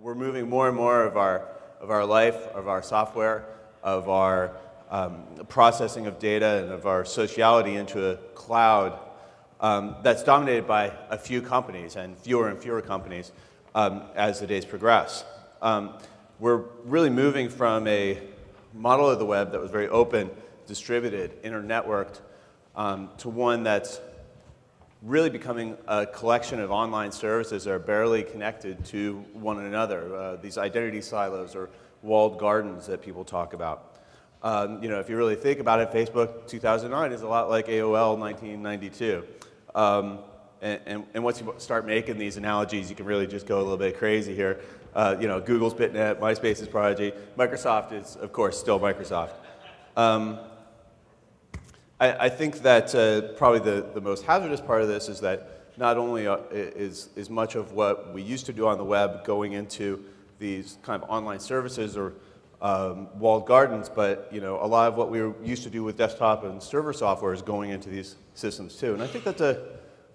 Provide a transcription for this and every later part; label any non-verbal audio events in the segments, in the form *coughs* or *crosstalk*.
we're moving more and more of our, of our life, of our software, of our um, processing of data and of our sociality into a cloud um, that's dominated by a few companies and fewer and fewer companies um, as the days progress. Um, we're really moving from a model of the web that was very open, distributed, internetworked, um, to one that's really becoming a collection of online services that are barely connected to one another, uh, these identity silos or walled gardens that people talk about. Um, you know, if you really think about it, Facebook 2009 is a lot like AOL 1992. Um, and, and, and, once you start making these analogies, you can really just go a little bit crazy here. Uh, you know, Google's BitNet, MySpace is Prodigy, Microsoft is, of course, still Microsoft. Um, I, I, think that uh, probably the, the most hazardous part of this is that not only uh, is, is much of what we used to do on the web going into these kind of online services or um, walled gardens, but you know, a lot of what we used to do with desktop and server software is going into these systems too. And I think that's a,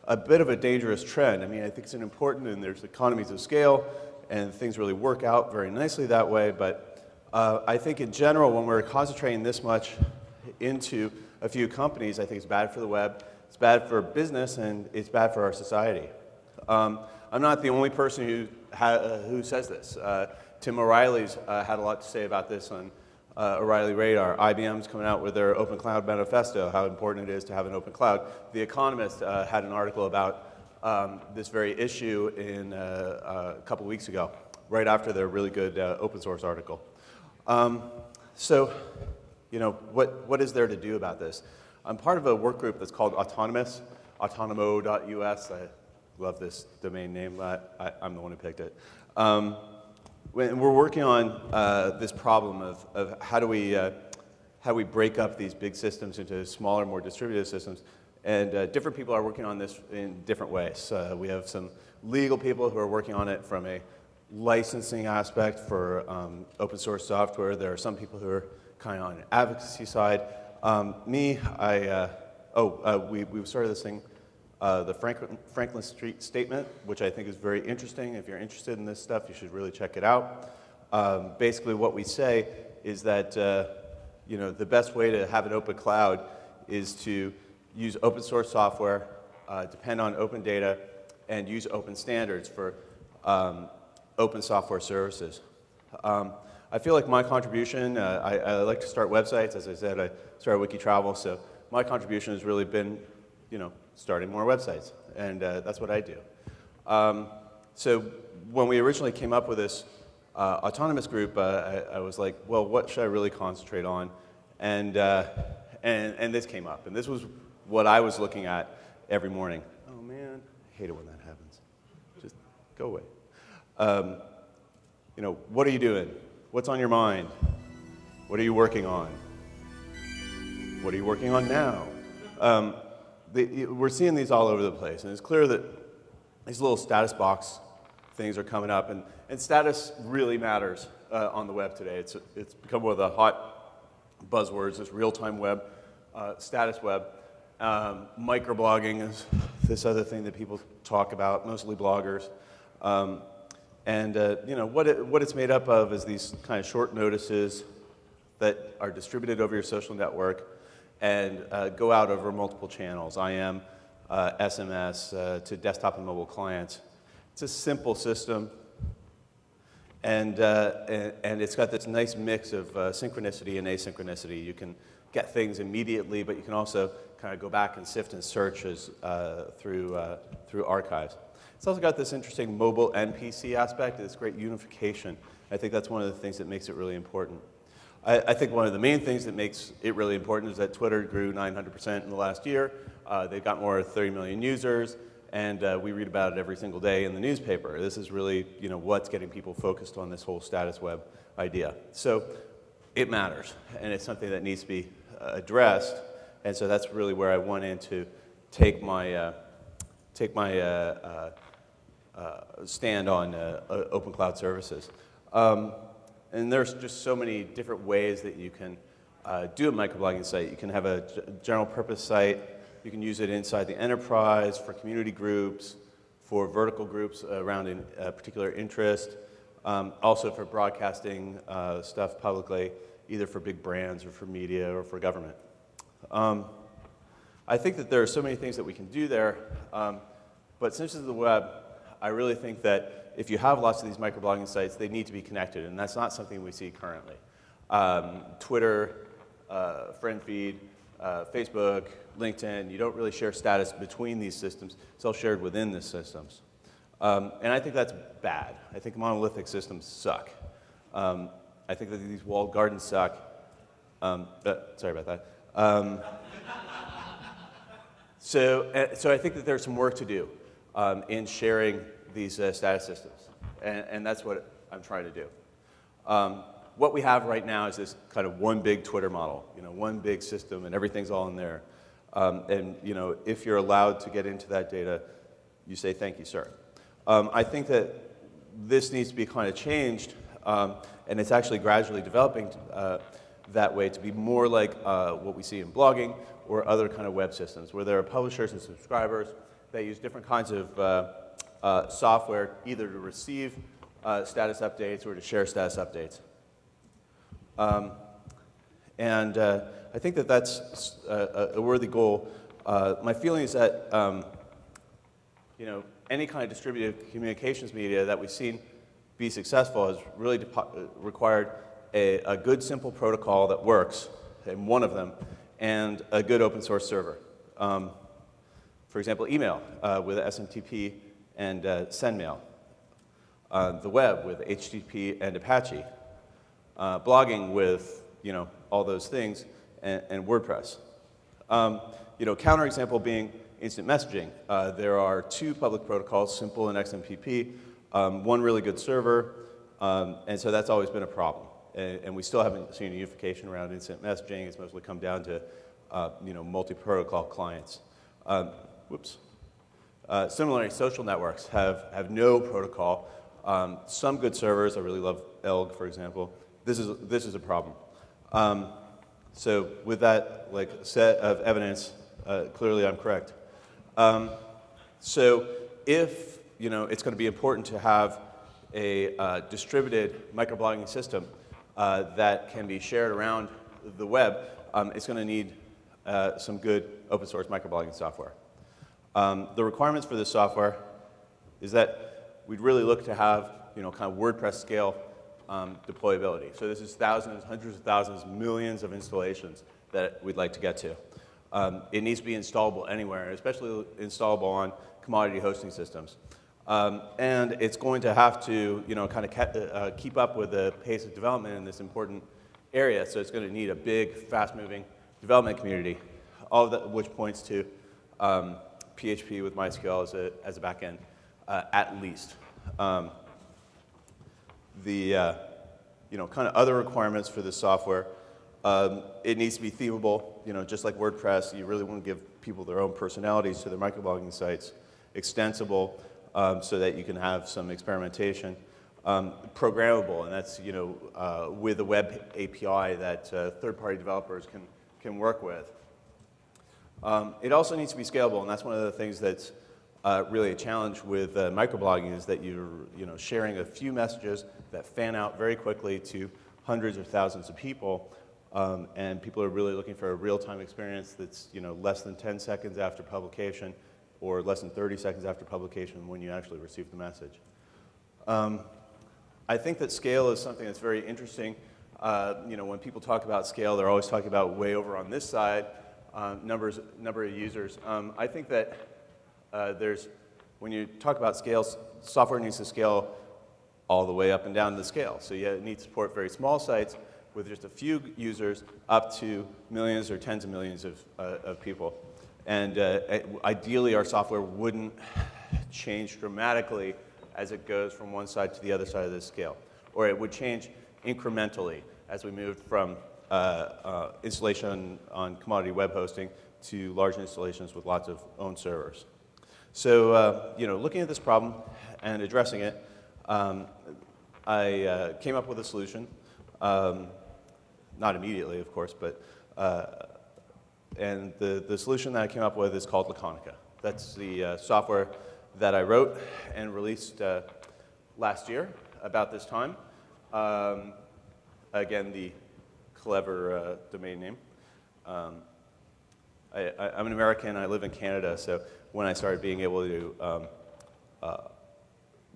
a bit of a dangerous trend. I mean, I think it's an important, and there's economies of scale, and things really work out very nicely that way, but uh, I think in general, when we're concentrating this much into a few companies, I think it's bad for the web, it's bad for business, and it's bad for our society. Um, I'm not the only person who, uh, who says this. Uh, Tim O'Reilly's uh, had a lot to say about this on uh, O'Reilly Radar. IBM's coming out with their Open Cloud Manifesto, how important it is to have an open cloud. The Economist uh, had an article about um, this very issue in, a couple weeks ago, right after their really good open source article. Um, so, you know, what, what is there to do about this? I'm part of a work group that's called Autonomous, autonomo.us. I love this domain name. I, am the one who picked it. Um, when we're working on uh, this problem of, of how do we uh, how we break up these big systems into smaller, more distributed systems, and uh, different people are working on this in different ways. Uh, we have some legal people who are working on it from a licensing aspect for um, open source software. There are some people who are kind of on the advocacy side. Um, me, I, uh, oh, uh, we, we started this thing uh, the Franklin, Franklin, Street Statement, which I think is very interesting. If you're interested in this stuff, you should really check it out. Um, basically, what we say is that uh, you know, the best way to have an open cloud is to use open source software, uh, depend on open data, and use open standards for um, open software services. Um, I feel like my contribution, uh, I, I, like to start websites. As I said, I started Wikitravel, so my contribution has really been, you know, starting more websites. And uh, that's what I do. Um, so when we originally came up with this uh, autonomous group, uh, I, I, was like, well, what should I really concentrate on? And, uh, and, and this came up. And this was what I was looking at every morning. Oh, man, I hate it when that happens. Just go away. Um, you know, what are you doing? What's on your mind? What are you working on? What are you working on now? Um, the, we're seeing these all over the place, and it's clear that these little status box things are coming up, and, and status really matters uh, on the web today. It's, it's become one of the hot buzzwords, this real-time web, uh, status web. Um, microblogging is this other thing that people talk about, mostly bloggers. Um, and uh, you know, what, it, what it's made up of is these kind of short notices that are distributed over your social network and uh, go out over multiple channels, IM, uh, SMS, uh, to desktop and mobile clients. It's a simple system, and, uh, and, and, it's got this nice mix of uh, synchronicity and asynchronicity. You can get things immediately, but you can also kind of go back and sift and search as, through, through archives. It's also got this interesting mobile and PC aspect, this great unification. I think that's one of the things that makes it really important. I, I, think one of the main things that makes it really important is that Twitter grew 900% in the last year. Uh, they've got more than 30 million users, and uh, we read about it every single day in the newspaper. This is really you know, what's getting people focused on this whole status web idea. So it matters, and it's something that needs to be uh, addressed, and so that's really where I wanted to take my, uh, take my uh, uh, stand on open cloud services. Um, and there's just so many different ways that you can uh, do a microblogging site. You can have a general purpose site. You can use it inside the enterprise for community groups, for vertical groups around a particular interest. um, also for broadcasting uh, stuff publicly, either for big brands or for media or for government. Um, I think that there are so many things that we can do there, um, but since it's the web, I really think that if you have lots of these microblogging sites, they need to be connected, and that's not something we see currently. Um, Twitter, uh, friend feed, uh, Facebook, LinkedIn, you don't really share status between these systems. It's all shared within the systems. Um, and I think that's bad. I think monolithic systems suck. Um, I think that these walled gardens suck. Um, sorry about that. Um, *laughs* so, uh, so I think that there's some work to do um, in sharing these uh, status systems. And, and, that's what I'm trying to do. Um, what we have right now is this kind of one big Twitter model, you know, one big system and everything's all in there. Um, and you know, if you're allowed to get into that data, you say, thank you, sir. Um, I think that this needs to be kind of changed, um, and it's actually gradually developing uh, that way to be more like uh, what we see in blogging or other kind of web systems, where there are publishers and subscribers that use different kinds of uh, uh software either to receive uh, status updates or to share status updates. Um, and I think that that's a, a worthy goal. My feeling is that, um, you know, any kind of distributed communications media that we've seen be successful has really required a, a, good, simple protocol that works, and one of them, and a good open source server. Um, for example, email uh, with SMTP and uh, SendMail. Uh, the web with HTTP and Apache uh, blogging with you know, all those things, and, and WordPress. Um, you know, counterexample being instant messaging. Uh, there are two public protocols, Simple and XMPP, um, one really good server, um, and so that's always been a problem. And, and, we still haven't seen unification around instant messaging. It's mostly come down to uh, you know, multi-protocol clients. Um, whoops. Uh, similarly, social networks have, have no protocol. Um, some good servers, I really love Elgg, for example, this is, this is a problem. Um, so with that like set of evidence, uh, clearly I'm correct. Um, so if you know, it's going to be important to have a uh, distributed microblogging system uh, that can be shared around the web, um, it's going to need uh, some good open source microblogging software. Um, the requirements for this software is that we'd really look to have you know, kind of WordPress scale um, deployability. So this is thousands, hundreds of thousands, millions of installations that we'd like to get to. Um, it needs to be installable anywhere, especially installable on commodity hosting systems. Um, and it's going to have to, you know, kind of uh, keep up with the pace of development in this important area. So it's going to need a big, fast-moving development community, all of that, which points to um, PHP with MySQL as a, as a backend, uh, at least. Um, the uh, you know, kind of other requirements for this software. Um, it needs to be themable, you know, just like WordPress, you really want to give people their own personalities to their microblogging sites. Extensible, um, so that you can have some experimentation. Um, programmable, and that's, you know, uh, with a web API that uh, third-party developers can, can work with. Um, it also needs to be scalable, and that's one of the things that's uh, really a challenge with uh, microblogging is that you're you know, sharing a few messages that fan out very quickly to hundreds or thousands of people. Um, and people are really looking for a real-time experience that's you know, less than 10 seconds after publication or less than 30 seconds after publication when you actually receive the message. Um, I think that scale is something that's very interesting. Uh, you know, when people talk about scale, they're always talking about way over on this side, uh, numbers, number of users. Um, I think that uh, there's, when you talk about scales, software needs to scale all the way up and down the scale. So you need to support very small sites with just a few users up to millions or tens of millions of, uh, of people. And uh, ideally, our software wouldn't change dramatically as it goes from one side to the other side of the scale. Or it would change incrementally as we moved from installation on commodity web hosting to large installations with lots of own servers. So, uh, you know, looking at this problem and addressing it, um, I uh, came up with a solution. Um, not immediately, of course, but, uh, and the, the solution that I came up with is called Laconica. That's the uh, software that I wrote and released uh, last year. about this time. Um, again, the clever uh, domain name. Um, I, am an American, I live in Canada, so when I started being able to um, uh,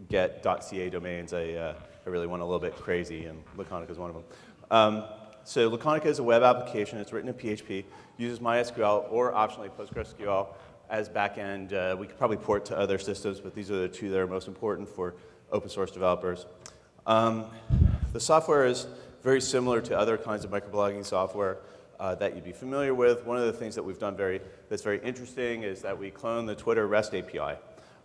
get .ca domains, I, uh, I really went a little bit crazy, and Laconica is one of them. Um, so Laconica is a web application. It's written in PHP, uses MySQL or optionally PostgreSQL as backend. Uh, we could probably port to other systems, but these are the two that are most important for open source developers. Um, the software is very similar to other kinds of microblogging software uh, that you'd be familiar with. One of the things that we've done very, that's very interesting is that we clone the Twitter REST API.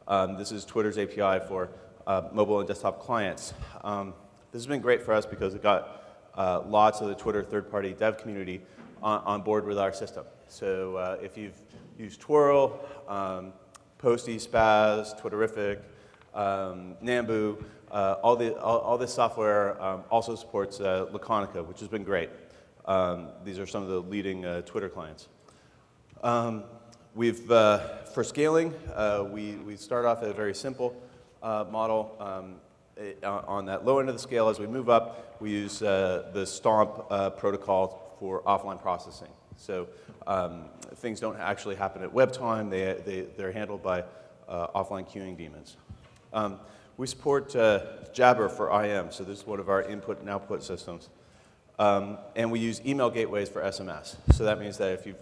Um, this is Twitter's API for uh, mobile and desktop clients. Um, this has been great for us because it got uh, lots of the Twitter third-party dev community on, on, board with our system. So uh, if you've used Twirl, um, Posty, Spaz, Twitterrific, um, Nambu, uh, all, the, all, all, this software um, also supports uh, Laconica, which has been great. Um, these are some of the leading uh, Twitter clients. Um, we've, uh, for scaling, we, we start off at a very simple model. Um, uh, on that low end of the scale, as we move up, we use uh, the STOMP uh, protocol for offline processing. So um, things don't actually happen at web time. They, they, they're handled by uh, offline queuing daemons. Um, we support uh, Jabber for IM, so this is one of our input and output systems. Um, and we use email gateways for SMS. So that means that if you've,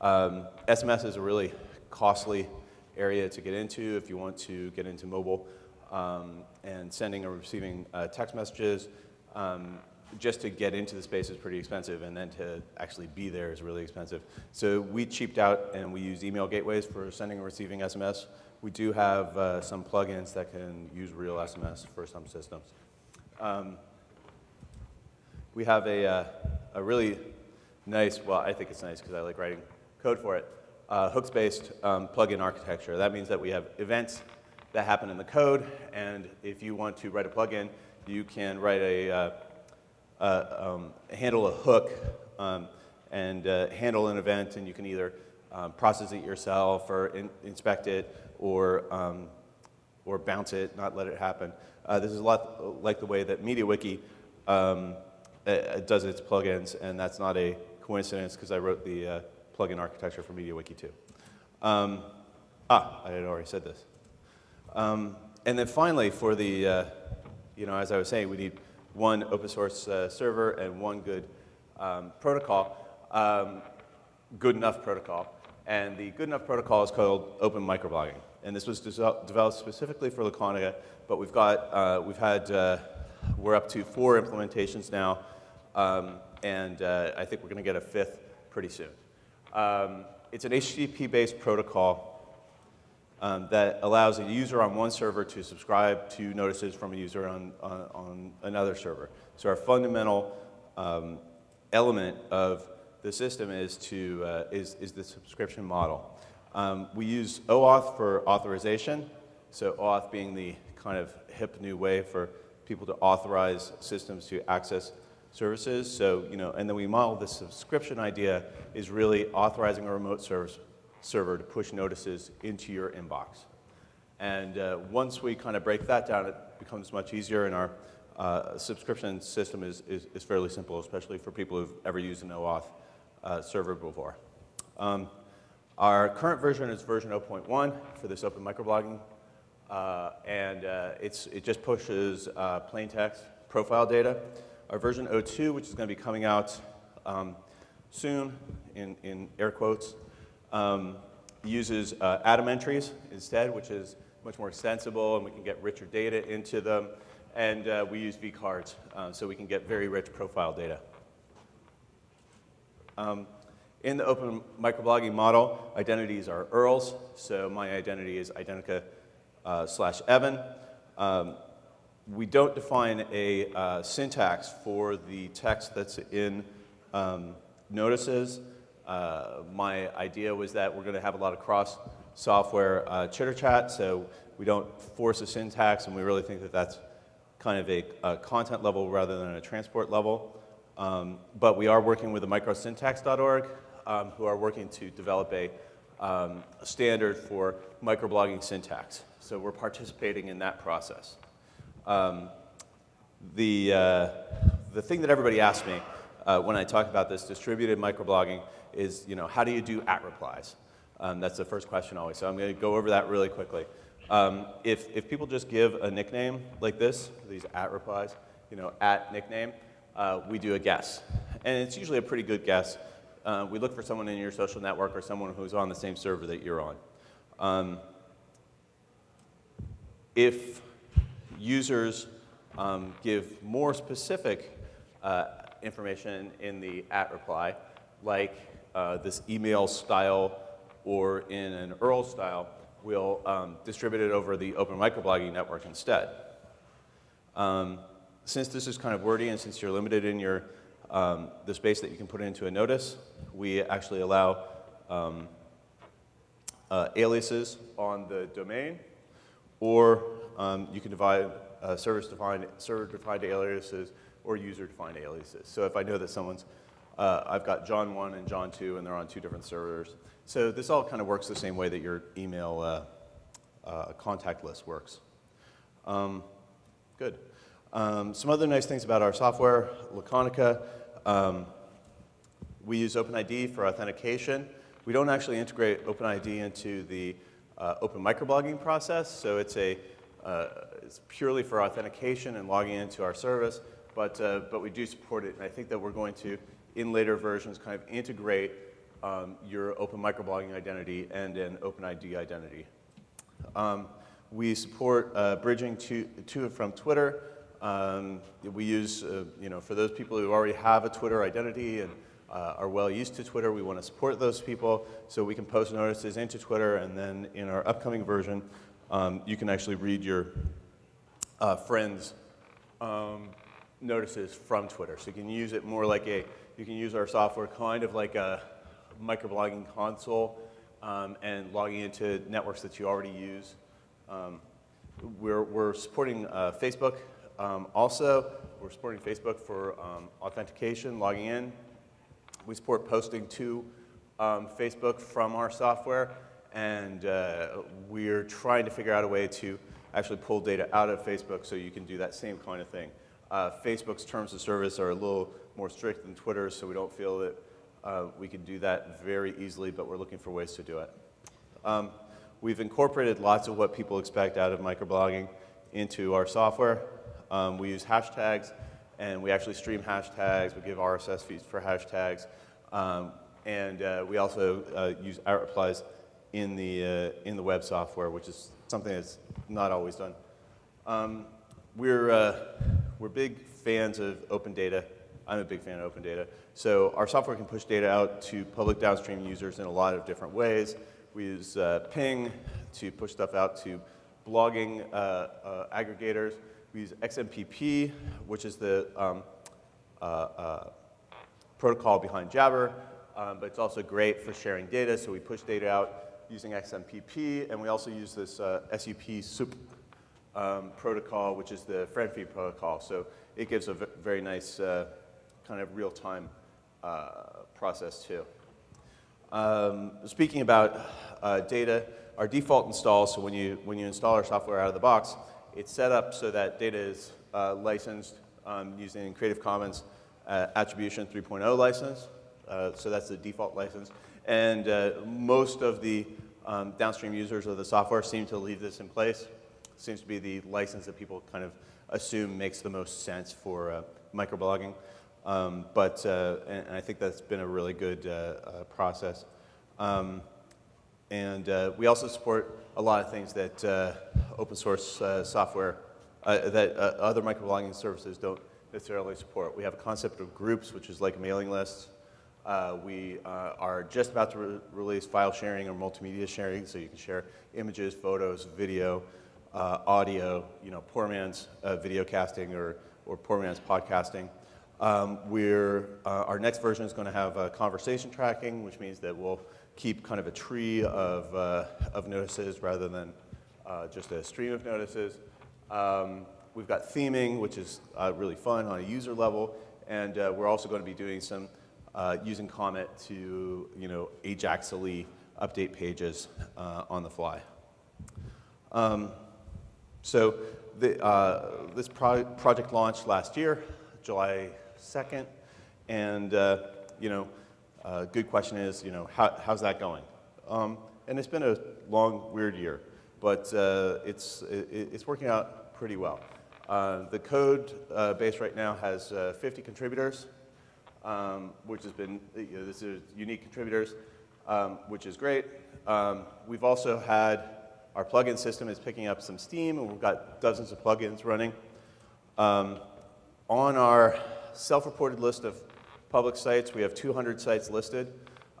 um, SMS is a really costly area to get into if you want to get into mobile um, and sending or receiving uh, text messages. Just to get into the space is pretty expensive, and then to actually be there is really expensive. So we cheaped out and we use email gateways for sending and receiving SMS. We do have uh, some plugins that can use real SMS for some systems. Um, we have a, uh, a really nice, well, I think it's nice because I like writing code for it, uh, hooks-based um, plugin architecture. That means that we have events that happen in the code. And if you want to write a plugin, you can write a, uh, um, handle a hook um, and uh, handle an event, and you can either um, process it yourself or in, inspect it or, um, or bounce it, not let it happen. Uh, this is a lot like the way that MediaWiki um, uh, does its plugins, and that's not a coincidence because I wrote the uh, plugin architecture for MediaWiki too. Um, ah, I had already said this. Um, and then finally, for the, uh, you know, as I was saying, we need one open source uh, server and one good um, protocol, um, good enough protocol. And the good enough protocol is called Open Microblogging. And this was developed specifically for Laconica, but we've got, uh, we've had, uh, we're up to four implementations now, um, and uh, I think we're going to get a fifth pretty soon. Um, it's an HTTP-based protocol um, that allows a user on one server to subscribe to notices from a user on, on, on another server. So our fundamental um, element of the system is, to, uh, is, is the subscription model. Um, we use OAuth for authorization, so OAuth being the kind of hip new way for people to authorize systems to access services. So, you know, and then we model the subscription idea is really authorizing a remote service server to push notices into your inbox. And uh, once we kind of break that down, it becomes much easier, and our uh, subscription system is, is, is, fairly simple, especially for people who've ever used an OAuth uh, server before. Um, our current version is version 0.1 for this open microblogging, uh, and uh, it's, it just pushes uh, plain text profile data. Our version 02, which is going to be coming out um, soon, in, in air quotes, um, uses uh, atom entries instead, which is much more extensible and we can get richer data into them. And uh, we use vCards, uh, so we can get very rich profile data. Um, in the open microblogging model, identities are URLs. So my identity is Identica uh, slash Evan. Um, we don't define a uh, syntax for the text that's in um, notices. Uh, my idea was that we're going to have a lot of cross software uh, chitter chat, so we don't force a syntax, and we really think that that's kind of a, a content level rather than a transport level. Um, but we are working with the microsyntax.org, um, who are working to develop a um, standard for microblogging syntax. So we're participating in that process. Um, the, uh, the thing that everybody asks me uh, when I talk about this distributed microblogging is, you know, how do you do at replies? Um, that's the first question always. So I'm going to go over that really quickly. Um, if, if people just give a nickname like this, these at replies, you know, at nickname, uh, we do a guess. And it's usually a pretty good guess. Uh, we look for someone in your social network or someone who's on the same server that you're on. Um, if users um, give more specific uh, information in the at reply, like uh, this email style or in an URL style, we'll um, distribute it over the open microblogging network instead. Um, since this is kind of wordy and since you're limited in your, um, the space that you can put into a notice, we actually allow um, uh, aliases on the domain, or um, you can divide uh, service-defined server-defined aliases or user-defined aliases. So if I know that someone's, uh, I've got John 1 and John 2, and they're on two different servers. So this all kind of works the same way that your email uh, uh, contact list works. Um, good. Um, some other nice things about our software, Laconica. Um, we use OpenID for authentication. We don't actually integrate OpenID into the uh, open microblogging process, so it's a uh, it's purely for authentication and logging into our service, but, uh, but we do support it. And I think that we're going to, in later versions, kind of integrate um, your open microblogging identity and an OpenID identity. Um, we support uh, bridging to, to and from Twitter. Um, we use, uh, you know, for those people who already have a Twitter identity and uh, are well used to Twitter, we want to support those people so we can post notices into Twitter and then in our upcoming version, um, you can actually read your uh, friends' um, notices from Twitter. So you can use it more like a, you can use our software kind of like a microblogging console um, and logging into networks that you already use. Um, we're, we're supporting uh, Facebook um, also. We're supporting Facebook for um, authentication, logging in. We support posting to Facebook from our software and uh, we're trying to figure out a way to actually pull data out of Facebook so you can do that same kind of thing. Uh, Facebook's terms of service are a little more strict than Twitter, so we don't feel that uh, we can do that very easily, but we're looking for ways to do it. Um, we've incorporated lots of what people expect out of microblogging into our software. Um, we use hashtags, and we actually stream hashtags. We give RSS feeds for hashtags. Um, and uh, we also uh, use at replies in the, uh, in the web software, which is something that's not always done. Um, we're, uh, we're big fans of open data. I'm a big fan of open data. So our software can push data out to public downstream users in a lot of different ways. We use uh, ping to push stuff out to blogging uh, uh, aggregators. We use XMPP, which is the um, uh, uh, protocol behind Jabber, um, but it's also great for sharing data, so we push data out using XMPP, and we also use this uh, SUP SUP um, protocol, which is the friend feed protocol. So it gives a very nice uh, kind of real-time uh, process too. Um, speaking about uh, data, our default install, so when you, when you install our software out of the box, it's set up so that data is uh, licensed um, using Creative Commons uh, Attribution 3.0 license. so that's the default license. And uh, most of the um, downstream users of the software seem to leave this in place. Seems to be the license that people kind of assume makes the most sense for uh, microblogging. Um, but, uh, and, I think that's been a really good uh, uh, process. Um, and uh, we also support a lot of things that open source software, that other microblogging services don't necessarily support. We have a concept of groups, which is like mailing lists. Uh, we uh, are just about to re release file sharing or multimedia sharing, so you can share images, photos, video, uh, audio, you know, poor man's uh, video casting or, or poor man's podcasting. Um, we're, uh, our next version is going to have conversation tracking, which means that we'll keep kind of a tree of, uh, of notices rather than just a stream of notices. Um, we've got theming, which is really fun on a user level, and we're also going to be doing some uh, using Comet to, you know, Ajaxily update pages uh, on the fly. Um, So the, uh, this pro project launched last year, July 2nd, and uh, you know, uh, good question is, you know, how, how's that going? Um, and it's been a long, weird year, but uh, it's, it, it's working out pretty well. Uh, the code uh, base right now has uh, 50 contributors, um, which has been, you know, this is unique contributors, um, which is great. Um, we've also had, our plugin system is picking up some steam, and we've got dozens of plugins running. Um, on our self-reported list of public sites, we have 200 sites listed.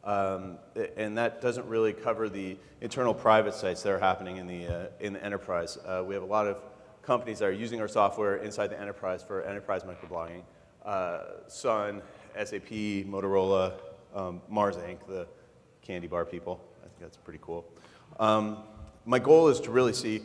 Um, and that doesn't really cover the internal private sites that are happening in the, uh, in the enterprise. Uh, we have a lot of companies that are using our software inside the enterprise for enterprise microblogging. Uh, Sun, SAP, Motorola, um, Mars Inc., the candy bar people. I think that's pretty cool. Um, my goal is to really see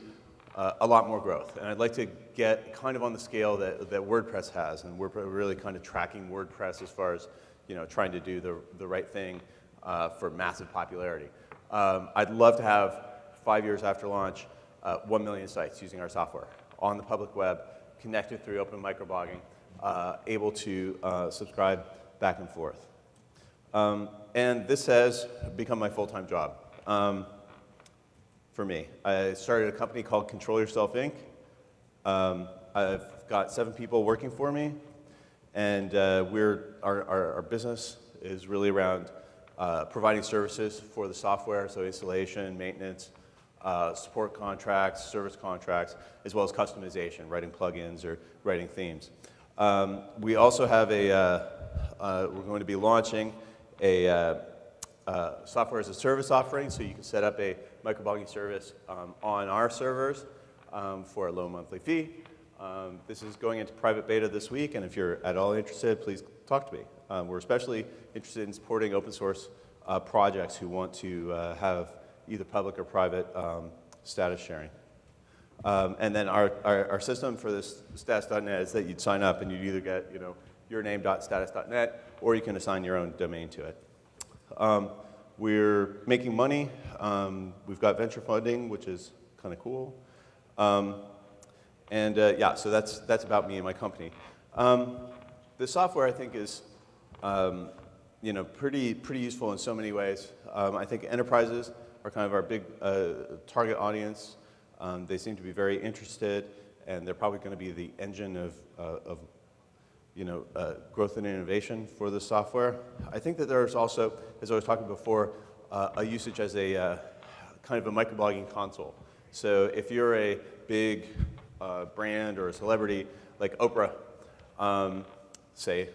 uh, a lot more growth. And I'd like to get kind of on the scale that, that WordPress has. And we're really kind of tracking WordPress as far as you know, trying to do the, the right thing uh, for massive popularity. Um, I'd love to have, five years after launch, uh, 1 million sites using our software on the public web, connected through open microblogging, uh, able to uh, subscribe back and forth. Um, and this has become my full-time job um, for me. I started a company called Control Yourself Inc. Um, I've got seven people working for me, and uh, we're, our, our, our, business is really around uh, providing services for the software, so installation, maintenance, uh, support contracts, service contracts, as well as customization, writing plugins or writing themes. Um, we also have a, uh, uh, we're going to be launching a uh, uh, software as a service offering, so you can set up a microblogging service um, on our servers um, for a low monthly fee. Um, this is going into private beta this week, and if you're at all interested, please talk to me. Um, we're especially interested in supporting open source uh, projects who want to uh, have either public or private um, status sharing. Um, and then our, our, our, system for this status.net is that you'd sign up and you'd either get you know, your name.status.net or you can assign your own domain to it. Um, we're making money. Um, we've got venture funding, which is kind of cool. Um, and uh, yeah, so that's, that's about me and my company. Um, the software, I think, is um, you know, pretty, pretty useful in so many ways. I think enterprises are kind of our big uh, target audience. Um, they seem to be very interested, and they're probably going to be the engine of, uh, of you know, uh, growth and innovation for the software. I think that there's also, as I was talking before, uh, a usage as a uh, kind of a microblogging console. So if you're a big uh, brand or a celebrity like Oprah, um, say,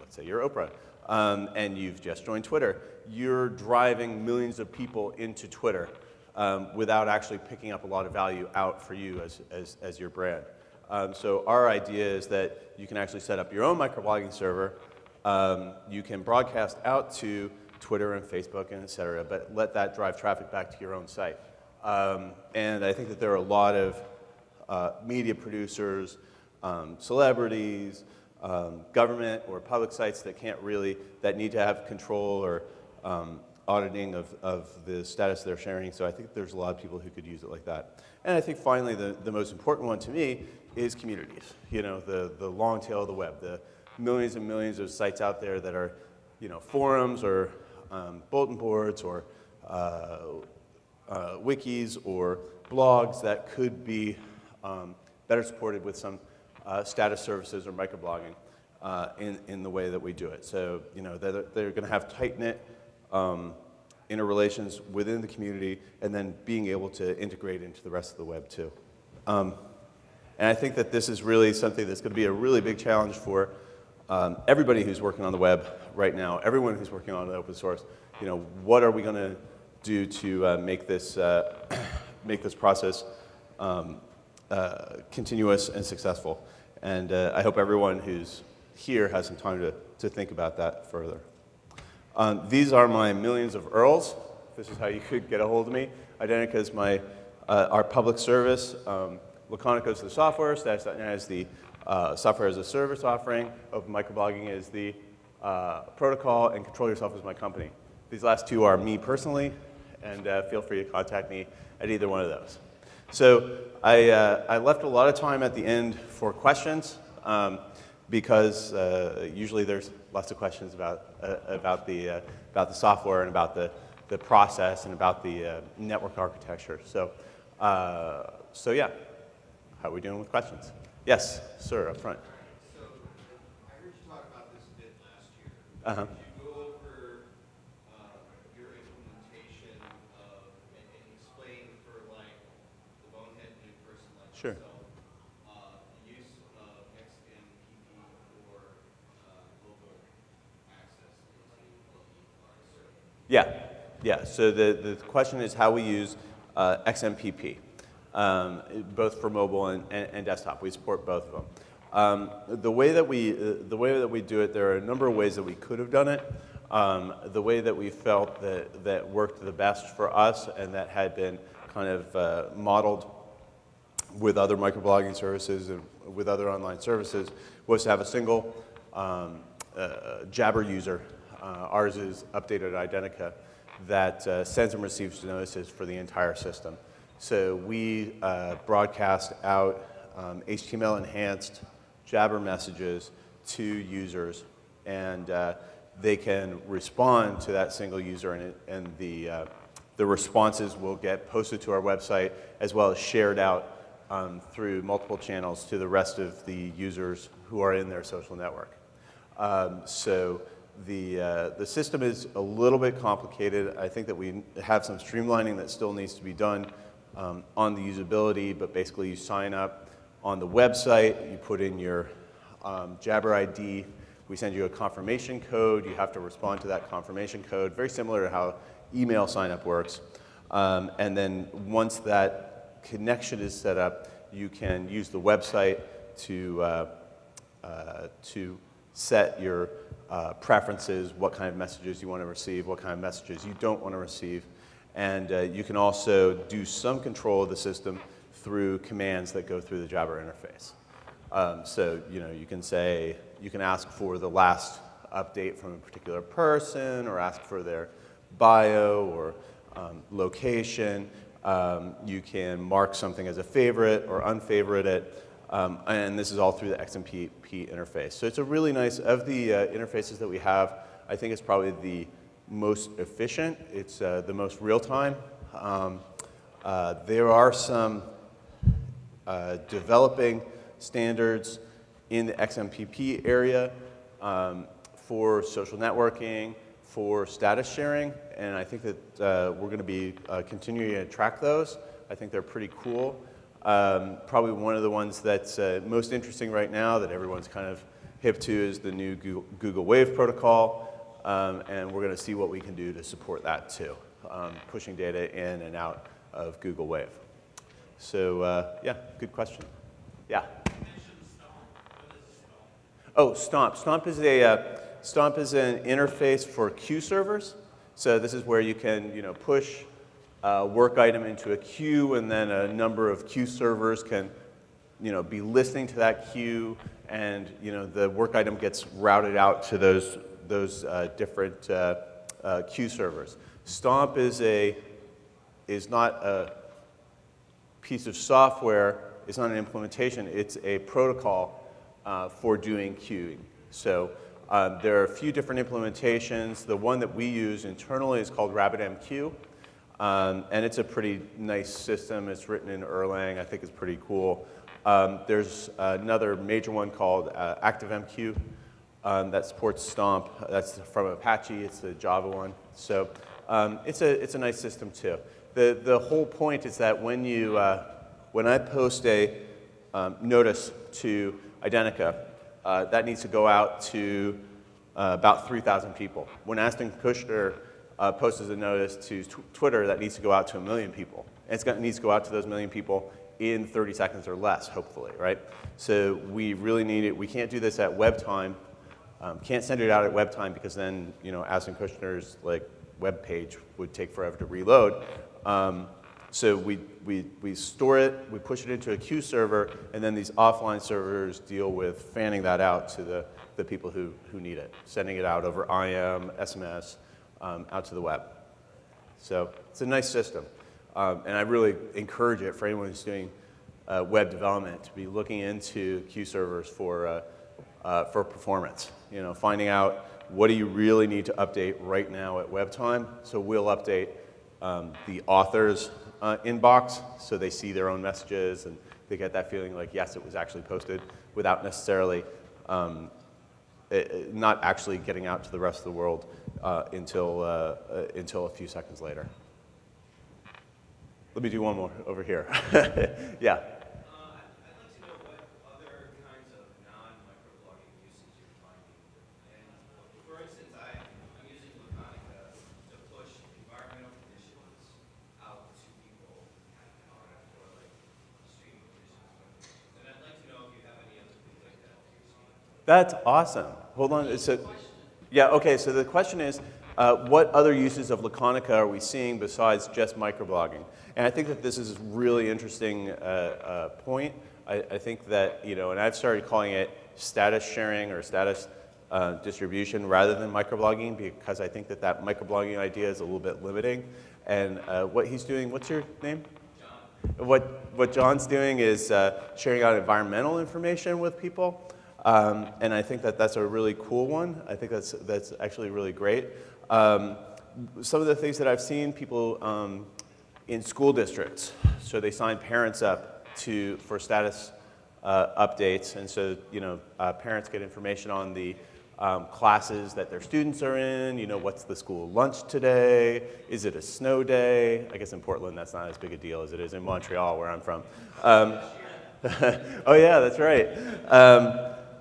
let's say you're Oprah, um, and you've just joined Twitter, you're driving millions of people into Twitter um, without actually picking up a lot of value out for you as, as, as your brand. Um, so our idea is that you can actually set up your own microblogging server. Um, you can broadcast out to Twitter and Facebook and et cetera, but let that drive traffic back to your own site. Um, and I think that there are a lot of uh, media producers, um, celebrities, um, government or public sites that can't really, that need to have control or um, auditing of, of the status they're sharing. So I think there's a lot of people who could use it like that. And I think finally the, the most important one to me is communities. You know, the, the long tail of the web, the millions and millions of sites out there that are, you know, forums or um, bulletin boards or uh, uh, wikis or blogs that could be um, better supported with some uh, status services or microblogging uh, in, in the way that we do it. So, you know, they're, they're going to have tight-knit um, interrelations within the community and then being able to integrate into the rest of the web too. Um, and I think that this is really something that's going to be a really big challenge for um, everybody who's working on the web right now, everyone who's working on open source. You know, what are we going to do to uh, make this uh, *coughs* make this process um, uh, continuous and successful? And uh, I hope everyone who's here has some time to, to think about that further. Um, these are my millions of URLs. This is how you could get a hold of me. Identica is my, uh, our public service. Um, Laconica is the software. Status.net is the uh, software as a service offering. Open Microblogging is the uh, protocol, and Control Yourself is my company. These last two are me personally, and uh, feel free to contact me at either one of those. So I, uh, I left a lot of time at the end for questions um, because uh, usually there's lots of questions about, uh, about, the, uh, about the software and about the, the process and about the uh, network architecture. So, uh, so yeah, how are we doing with questions? Yes, sir, up front. So I heard you talk about this a bit last year. Uh-huh. Could you go over uh, your implementation of, and and explain for like the bonehead new person like Sure. myself, uh, the use of XMPP for uh, local access into our server? Yeah, yeah. So the, the question is how we use uh, XMPP, um, both for mobile and, and, and desktop. We support both of them. Um, the way that we uh, the way that we do it, there are a number of ways that we could have done it. Um, the way that we felt that that worked the best for us and that had been kind of uh, modeled with other microblogging services and with other online services was to have a single um, uh, Jabber user. Uh, ours is updated Identica that uh, sends and receives notices for the entire system. So we uh, broadcast out um, HTML enhanced Jabber messages to users and they can respond to that single user and, and the, the responses will get posted to our website as well as shared out um, through multiple channels to the rest of the users who are in their social network. Um, so the, uh, the system is a little bit complicated. I think that we have some streamlining that still needs to be done um, on the usability, but basically you sign up on the website, you put in your um, Jabber ID, we send you a confirmation code, you have to respond to that confirmation code, very similar to how email signup works. Um, and then once that connection is set up, you can use the website to, uh, uh, to set your uh, preferences, what kind of messages you want to receive, what kind of messages you don't want to receive. And uh, you can also do some control of the system through commands that go through the Jabber interface. Um, so, you know, you can say, you can ask for the last update from a particular person or ask for their bio or um, location. Um, you can mark something as a favorite or unfavorite it. Um, and this is all through the XMPP interface. So it's a really nice, of the uh, interfaces that we have, I think it's probably the most efficient. It's uh, the most real time. Um, uh, there are some uh, developing standards in the XMPP area um, for social networking, for status sharing, and I think that uh, we're going to be uh, continuing to track those. I think they're pretty cool. Um, probably one of the ones that's uh, most interesting right now that everyone's kind of hip to is the new Google, Google Wave protocol, um, and we're going to see what we can do to support that too, um, pushing data in and out of Google Wave. So uh, yeah, good question. Yeah. Oh, Stomp. Stomp is a uh, Stomp is an interface for queue servers. So this is where you can, you know, push a work item into a queue, and then a number of queue servers can, you know, be listening to that queue, and you know, the work item gets routed out to those those uh, different uh, uh, queue servers. Stomp is a is not a piece of software. It's not an implementation. It's a protocol uh, for doing queuing. So um, there are a few different implementations. The one that we use internally is called RabbitMQ. Um, and it's a pretty nice system. It's written in Erlang. I think it's pretty cool. Um, there's another major one called uh, ActiveMQ um, that supports Stomp. That's from Apache. It's the Java one. So um, it's, a, it's a nice system too. The, the whole point is that when, you, uh, when I post a um, notice to Identica, uh, that needs to go out to uh, about 3,000 people. When Ashton Kutcher uh, posts a notice to tw Twitter, that needs to go out to a million people. And it needs to go out to those million people in 30 seconds or less, hopefully, right? So we really need it. We can't do this at web time. Um, can't send it out at web time because then, you know, Ashton Kutcher's like web page would take forever to reload. Um, so we, we, we store it, we push it into a queue server, and then these offline servers deal with fanning that out to the, the people who, who need it, sending it out over IM, SMS, um, out to the web. So it's a nice system. Um, and I really encourage it for anyone who's doing uh, web development to be looking into queue servers for, uh, uh, for performance. You know, finding out what do you really need to update right now at web time. So we'll update um, the author's uh, inbox so they see their own messages and they get that feeling like, yes, it was actually posted without necessarily um, it, not actually getting out to the rest of the world uh, until, uh, uh, until a few seconds later. Let me do one more over here. *laughs* yeah. Uh, I'd, I'd like to know what other kinds of non-microblogging uses you're finding. And for instance, I, I'm using Laconica to push environmental conditions out to people uh, for like streaming conditions. And I'd like to know if you have any other things like that that you're seeing. That's awesome. Hold on. So, yeah, okay, so the question is, uh, what other uses of Laconica are we seeing besides just microblogging? And I think that this is a really interesting uh, uh, point. I, I, think that, you know, and I've started calling it status sharing or status uh, distribution rather than microblogging because I think that that microblogging idea is a little bit limiting. And uh, what he's doing, what's your name? John. What, what John's doing is uh, sharing out environmental information with people. Um, and I think that that's a really cool one. I think that's, that's actually really great. Um, some of the things that I've seen people um, in school districts, so they sign parents up to, for status uh, updates. And so, you know, uh, parents get information on the um, classes that their students are in, you know, what's the school lunch today? Is it a snow day? I guess in Portland that's not as big a deal as it is in Montreal where I'm from. Um, *laughs* oh yeah, that's right.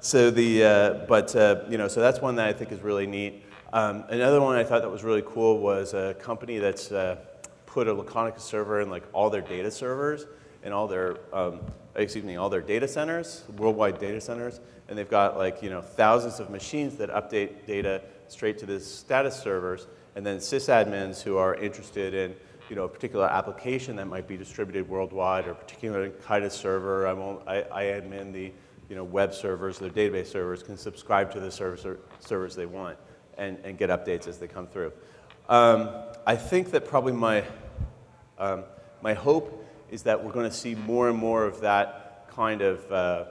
So the, uh, but, uh, you know, so that's one that I think is really neat. Um, another one I thought that was really cool was a company that's uh, put a Laconica server in like all their data servers and all their, um, excuse me, all their data centers, worldwide data centers, and they've got like, you know, thousands of machines that update data straight to the status servers, and then sysadmins who are interested in, you know, a particular application that might be distributed worldwide or a particular kind of server. I'm, I, I admin the, you know, web servers, their database servers can subscribe to the service servers they want and, and get updates as they come through. Um, I think that probably my, um, my hope is that we're going to see more and more of that kind of uh,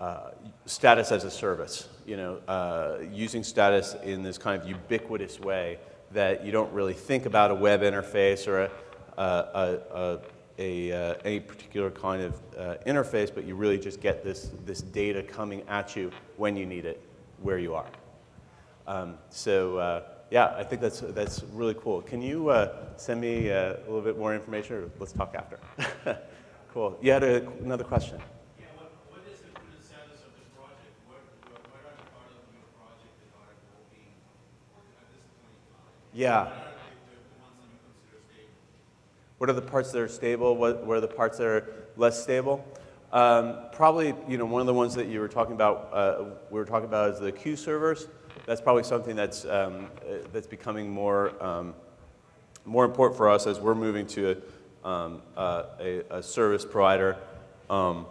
uh, status as a service, you know, uh, using status in this kind of ubiquitous way that you don't really think about a web interface or a, a, a, a, uh, any particular kind of uh, interface, but you really just get this, this data coming at you when you need it, where you are. Um, so uh, yeah, I think that's, that's really cool. Can you uh, send me uh, a little bit more information, or let's talk after? *laughs* cool. You had a, another question. Yeah, what, what is the status of the project? What, what, what are the part of your project that are working at this point? Yeah. What are the parts that are stable? What, what are the parts that are less stable? Um, probably, you know, one of the ones that you were talking about, uh, we were talking about is the queue servers. That's probably something that's, um, uh, that's becoming more, um, more important for us as we're moving to a, um, uh, a, a, service provider um,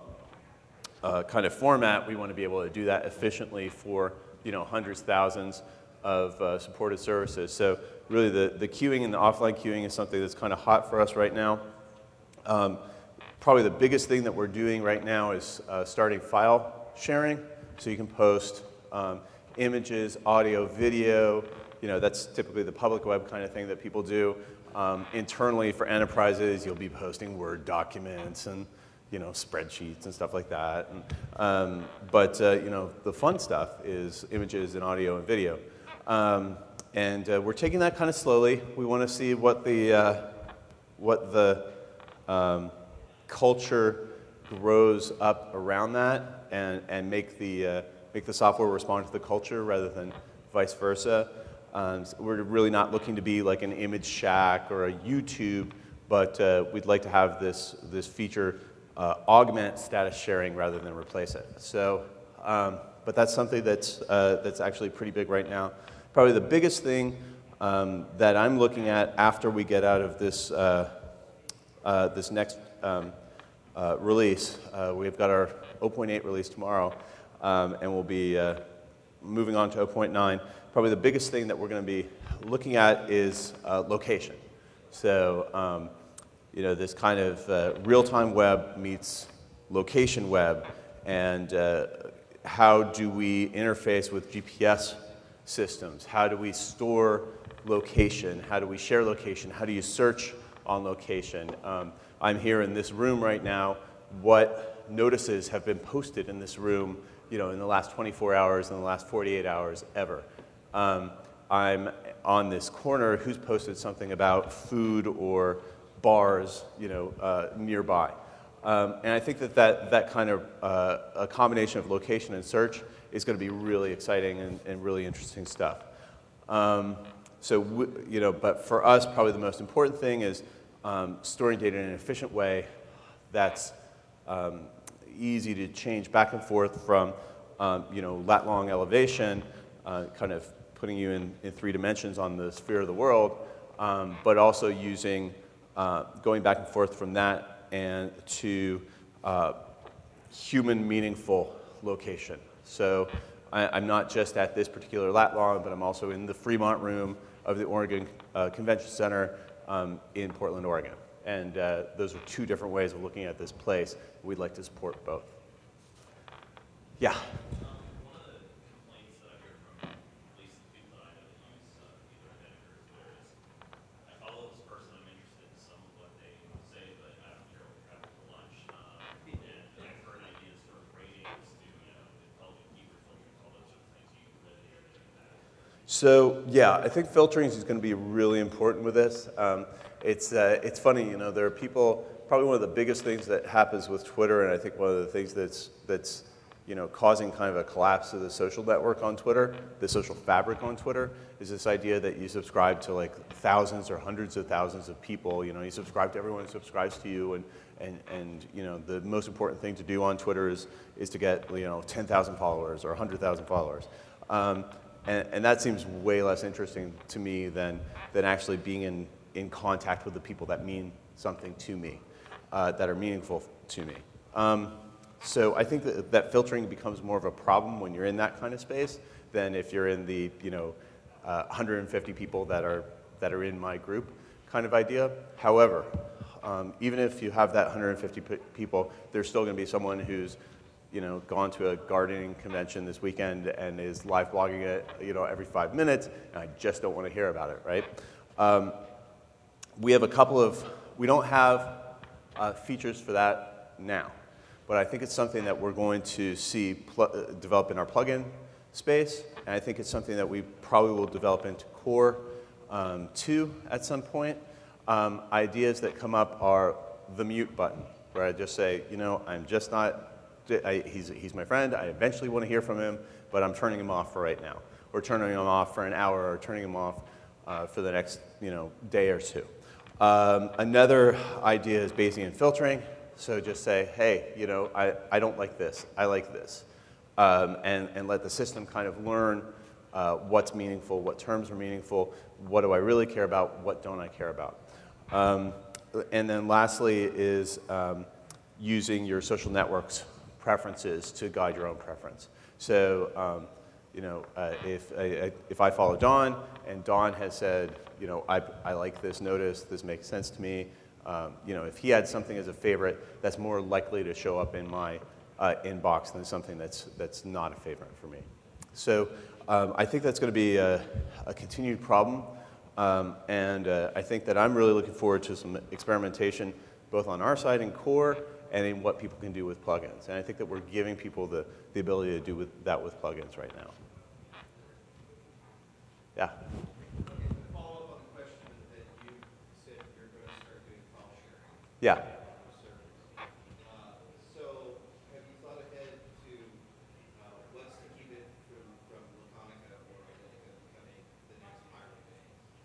uh, kind of format. We want to be able to do that efficiently for, you know, hundreds, thousands of uh, supported services. So really the, the queuing and the offline queuing is something that's kind of hot for us right now. Um, probably the biggest thing that we're doing right now is uh, starting file sharing. So you can post um, images, audio, video. You know, that's typically the public web kind of thing that people do. Um, internally for enterprises, you'll be posting Word documents and you know, spreadsheets and stuff like that. And, um, but, uh, you know, the fun stuff is images and audio and video. Um, and uh, we're taking that kind of slowly. We want to see what the, uh, what the um, culture grows up around that and, and make, the, uh, make the software respond to the culture rather than vice versa. Um, so we're really not looking to be like an ImageShack or a YouTube, but uh, we'd like to have this, this feature uh, augment status sharing rather than replace it. So, um, but that's something that's, uh, that's actually pretty big right now. Probably the biggest thing um, that I'm looking at after we get out of this, uh, uh, this next um, uh, release, uh, we've got our 0.8 release tomorrow, um, and we'll be uh, moving on to 0.9. Probably the biggest thing that we're going to be looking at is uh, location. So, um, you know, this kind of real-time web meets location web, and how do we interface with GPS systems? How do we store location? How do we share location? How do you search on location? Um, I'm here in this room right now. What notices have been posted in this room, you know, in the last 24 hours, in the last 48 hours, ever? Um, I'm on this corner. Who's posted something about food or bars, you know, uh, nearby? Um, and I think that that, that kind of uh, a combination of location and search is going to be really exciting and, and really interesting stuff. Um, so, you know, but for us, probably the most important thing is um, storing data in an efficient way that's um, easy to change back and forth from, um, you know, lat long elevation, uh, kind of putting you in, in three dimensions on the sphere of the world, um, but also using, uh, going back and forth from that and to uh, human meaningful location. So I, am not just at this particular lat long, but I'm also in the Fremont room of the Oregon uh, Convention Center um, in Portland, Oregon. And uh, those are two different ways of looking at this place. We'd like to support both. Yeah. So yeah, I think filtering is going to be really important with this. Um, it's, uh, it's funny, you know, there are people, probably one of the biggest things that happens with Twitter, and I think one of the things that's, that's you know, causing kind of a collapse of the social network on Twitter, the social fabric on Twitter, is this idea that you subscribe to like thousands or hundreds of thousands of people. You know, you subscribe to everyone who subscribes to you, and, and, and you know, the most important thing to do on Twitter is, is to get, you know, 10,000 followers or 100,000 followers. Um, and, and that seems way less interesting to me than, than actually being in, in contact with the people that mean something to me, uh, that are meaningful to me. Um, so I think that, that filtering becomes more of a problem when you're in that kind of space than if you're in the, you know, uh, 150 people that are, that are in my group kind of idea. However, um, even if you have that 150 people, there's still going to be someone who's you know, gone to a gardening convention this weekend and is live blogging it, you know, every five minutes, and I just don't want to hear about it, right? Um, we have a couple of, we don't have uh, features for that now, but I think it's something that we're going to see uh, develop in our plugin space, and I think it's something that we probably will develop into Core um, 2 at some point. Um, ideas that come up are the mute button, where I just say, you know, I'm just not I, he's, he's my friend, I eventually want to hear from him, but I'm turning him off for right now. Or turning him off for an hour, or turning him off uh, for the next you know, day or two. Um, another idea is Bayesian filtering. So just say, hey, you know, I, I don't like this, I like this. Um, and, and let the system kind of learn uh, what's meaningful, what terms are meaningful, what do I really care about, what don't I care about. Um, and then lastly is um, using your social networks preferences to guide your own preference. So, um, you know, uh, if, I, if I follow Don and Don has said, you know, I, I like this notice, this makes sense to me, um, you know, if he had something as a favorite, that's more likely to show up in my uh, inbox than something that's, that's not a favorite for me. So um, I think that's going to be a, a continued problem. Um, and uh, I think that I'm really looking forward to some experimentation both on our side in core and in what people can do with plugins. And I think that we're giving people the, the ability to do with, that with plugins right now. Yeah? Yeah.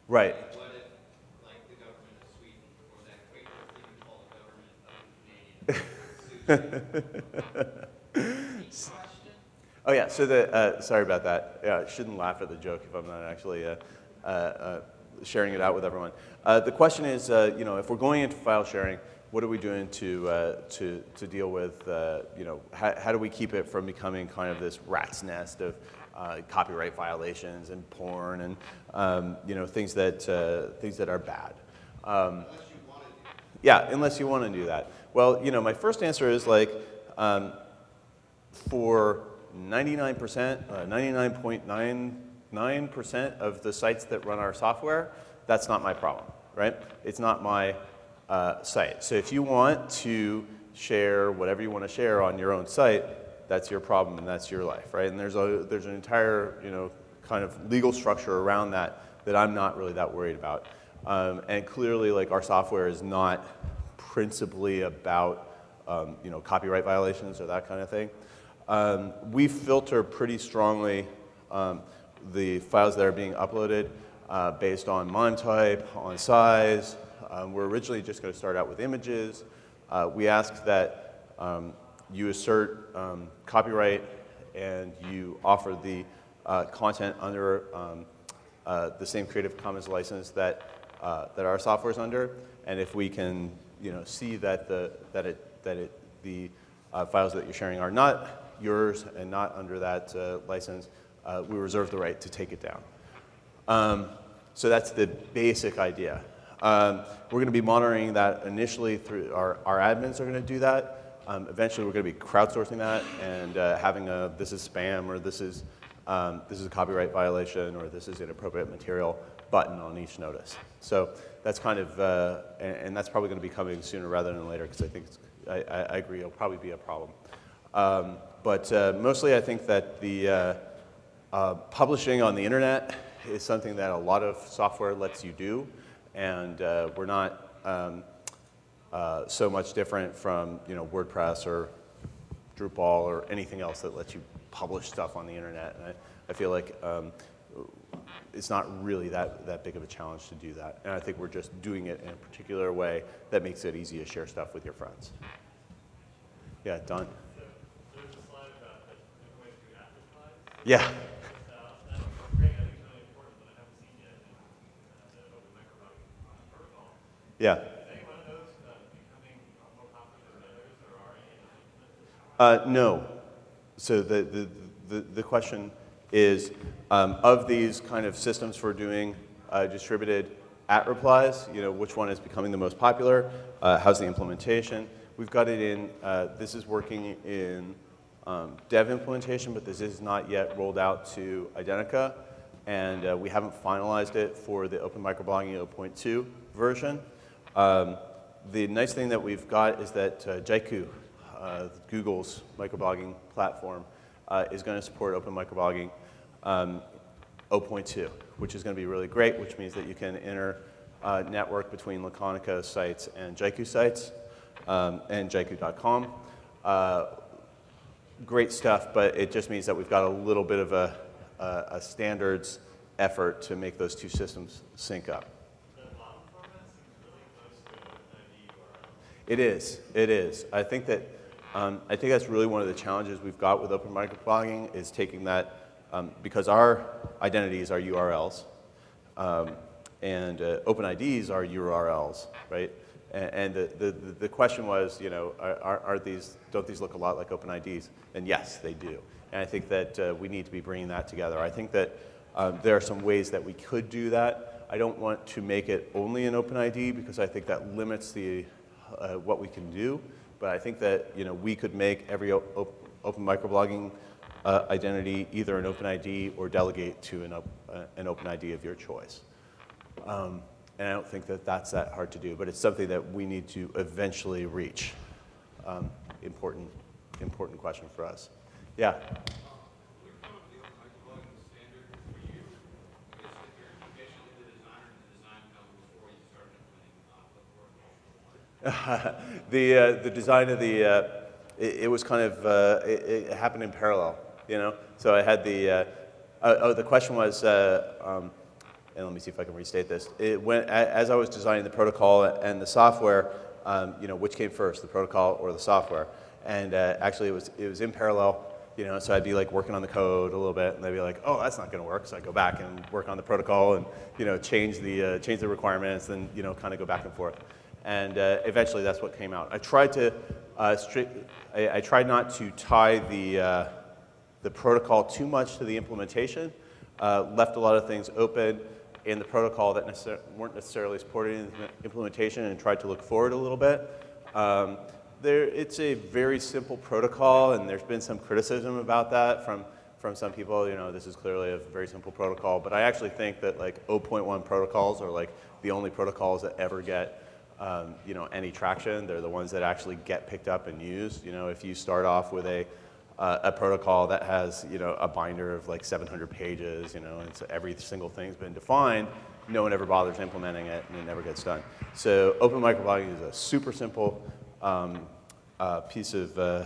Right. *laughs* oh yeah, so the, uh, sorry about that. Yeah, I shouldn't laugh at the joke if I'm not actually uh, uh, uh sharing it out with everyone. Uh, the question is, uh, you know, if we're going into file sharing, what are we doing to, to, to deal with, you know, how, how do we keep it from becoming kind of this rat's nest of copyright violations and porn and, um, you know, things that, things that are bad. Um, yeah, unless you want to do that. Well, you know, my first answer is like, um, for 99%, uh, 99.99% of the sites that run our software, that's not my problem, right? It's not my uh, site. So if you want to share whatever you want to share on your own site, that's your problem and that's your life, right? And there's, a, there's an entire, you know, kind of legal structure around that that I'm not really that worried about. Um, and clearly, like, our software is not principally about, um, you know, copyright violations or that kind of thing. Um, we filter pretty strongly um, the files that are being uploaded uh, based on MIME type, on size. Um, we're originally just going to start out with images. Uh, we ask that um, you assert um, copyright and you offer the uh, content under uh, the same Creative Commons license that, uh, that our software is under. And if we can you know, see that, the, that, it, that it, the uh, files that you're sharing are not yours and not under that uh, license, uh, we reserve the right to take it down. Um, so that's the basic idea. Um, we're going to be monitoring that initially through our, our admins are going to do that. Um, eventually, we're going to be crowdsourcing that and uh, having a this is spam or this is um, this is a copyright violation or this is inappropriate material button on each notice. So that's kind of uh, and, and, that's probably going to be coming sooner rather than later because I think I, I, agree it'll probably be a problem. Um, but uh, mostly I think that the uh, uh, publishing on the internet is something that a lot of software lets you do. And uh, we're not um, uh, so much different from you know, WordPress or Drupal or anything else that lets you publish stuff on the internet. And I, I feel like um, it's not really that, that big of a challenge to do that. And I think we're just doing it in a particular way that makes it easy to share stuff with your friends. Yeah, Don. Yeah. Yeah. Uh, no. So the, the, the, the question is, um, of these kind of systems for doing uh, distributed at replies, you know, which one is becoming the most popular? Uh, how's the implementation? We've got it in, uh, this is working in um, dev implementation, but this is not yet rolled out to Identica, and uh, we haven't finalized it for the Open Microblogging 0.2 version. Um, the nice thing that we've got is that uh, Jaiku, uh, Google's microblogging platform, uh, is going to support Open Microblogging um, 0.2, which is going to be really great, which means that you can inter uh, network between Laconica sites and Jaiku sites um, and Jaiku.com. Uh, great stuff, but it just means that we've got a little bit of a, a, a standards effort to make those two systems sync up. It is. It is. I think that um, I think that's really one of the challenges we've got with open microblogging is taking that um, because our identities are URLs um, and uh, open IDs are URLs, right? And, the, the, the question was, you know, are, are these, don't these look a lot like open IDs? And yes, they do. And I think that uh, we need to be bringing that together. I think that um, there are some ways that we could do that. I don't want to make it only an open ID because I think that limits the, uh, what we can do. But I think that, you know, we could make every op open microblogging uh, identity either an open ID or delegate to an, op uh, an open ID of your choice. Um, and I don't think that that's that hard to do, but it's something that we need to eventually reach. Um, important, important question for us. Yeah. *laughs* the uh, the design of the uh, it, it, was kind of uh, it, it, happened in parallel, you know. So I had the uh, oh, oh the question was uh, um, and let me see if I can restate this. It went, as I was designing the protocol and the software, um, you know, which came first, the protocol or the software? And uh, actually, it was, it was in parallel, you know, so I'd be like working on the code a little bit, and they'd be like, oh, that's not going to work. So I'd go back and work on the protocol and, you know, change the, uh, change the requirements and, you know, kind of go back and forth. And uh, eventually, that's what came out. I tried to, uh, I, I, tried not to tie the, uh, the protocol too much to the implementation, uh, left a lot of things open, in the protocol that necessar weren't necessarily supported in the implementation and tried to look forward a little bit. Um, there, it's a very simple protocol, and there's been some criticism about that from, from some people. You know, this is clearly a very simple protocol, but I actually think that like 0.1 protocols are like the only protocols that ever get um, you know, any traction. They're the ones that actually get picked up and used. You know, if you start off with a, uh, a protocol that has, you know, a binder of like 700 pages, you know, and so every single thing's been defined, no one ever bothers implementing it and it never gets done. So open microblogging is a super simple um, uh, piece of, uh,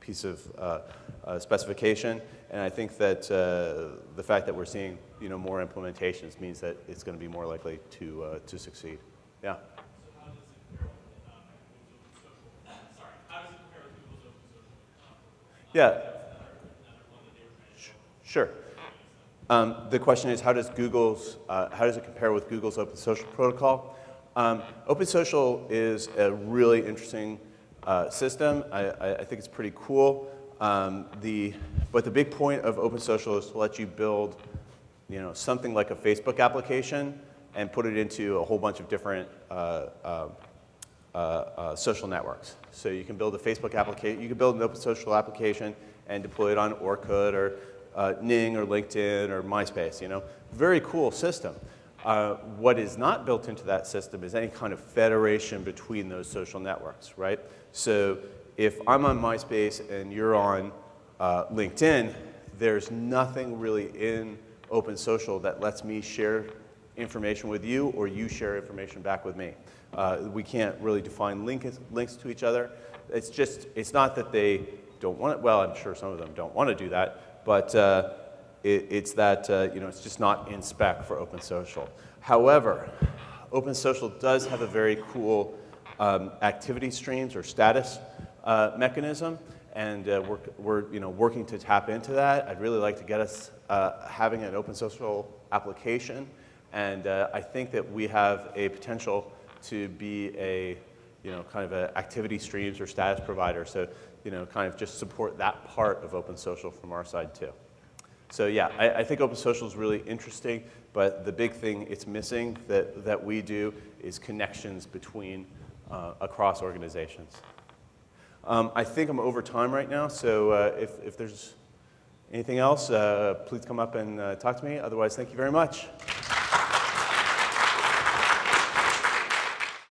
piece of uh, uh, specification. And I think that uh, the fact that we're seeing, you know, more implementations means that it's going to be more likely to, to succeed. Yeah. Yeah. Sure. Um, the question is, how does Google's, uh, how does it compare with Google's Open Social Protocol? Um, Open Social is a really interesting uh, system. I, I, think it's pretty cool. Um, the, but the big point of Open Social is to let you build, you know, something like a Facebook application and put it into a whole bunch of different uh, uh, uh, social networks. So you can build a Facebook application, you can build an open social application and deploy it on Orkut or uh, Ning or LinkedIn or MySpace, you know. Very cool system. Uh, what is not built into that system is any kind of federation between those social networks, right? So if I'm on MySpace and you're on uh, LinkedIn, there's nothing really in Open Social that lets me share information with you or you share information back with me. Uh, we can't really define link, links to each other. It's just, it's not that they don't want it, well, I'm sure some of them don't want to do that, but uh, it, it's that, uh, you know, it's just not in spec for Open Social. However, Open Social does have a very cool um, activity streams or status uh, mechanism, and uh, we're, we're you know, working to tap into that. I'd really like to get us uh, having an Open Social application, and uh, I think that we have a potential to be a, you know, kind of an activity streams or status provider. So, you know, kind of just support that part of Open Social from our side too. So yeah, I, I think Open Social is really interesting, but the big thing it's missing that, that we do is connections between, uh, across organizations. Um, I think I'm over time right now, so uh, if, if there's anything else, uh, please come up and uh, talk to me. Otherwise, thank you very much.